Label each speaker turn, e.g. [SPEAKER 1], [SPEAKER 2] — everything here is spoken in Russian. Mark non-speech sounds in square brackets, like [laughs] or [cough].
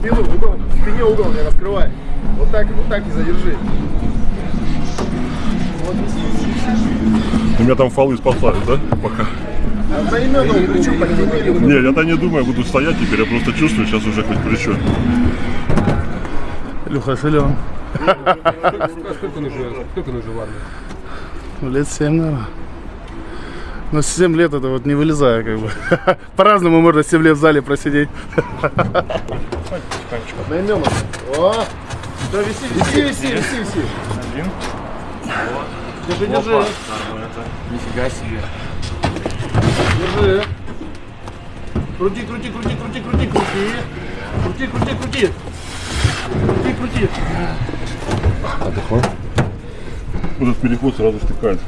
[SPEAKER 1] спину, угол, спине угол не раскрывай. Вот так, вот так и задержи.
[SPEAKER 2] У меня там фалы спасали, да? Пока.
[SPEAKER 1] А за имя плечо подтянули.
[SPEAKER 2] Не, я-то не думаю, буду стоять теперь, я просто чувствую сейчас уже хоть
[SPEAKER 3] плечо. Люха
[SPEAKER 4] Шилеон. А а сколько он уже, в армии?
[SPEAKER 3] Лет семь, наверное. Но 7 лет это вот не вылезая, как бы. [laughs] По-разному можно 7 лет в зале просидеть.
[SPEAKER 1] На имена. О! Да, виси, виси, виси, виси, виси. Держи, держи.
[SPEAKER 4] Нифига себе.
[SPEAKER 1] Держи. Крути, крути, крути, крути, крути, крути. Крути, крути, крути. Крути, крути.
[SPEAKER 2] Вот этот переход сразу стыкает.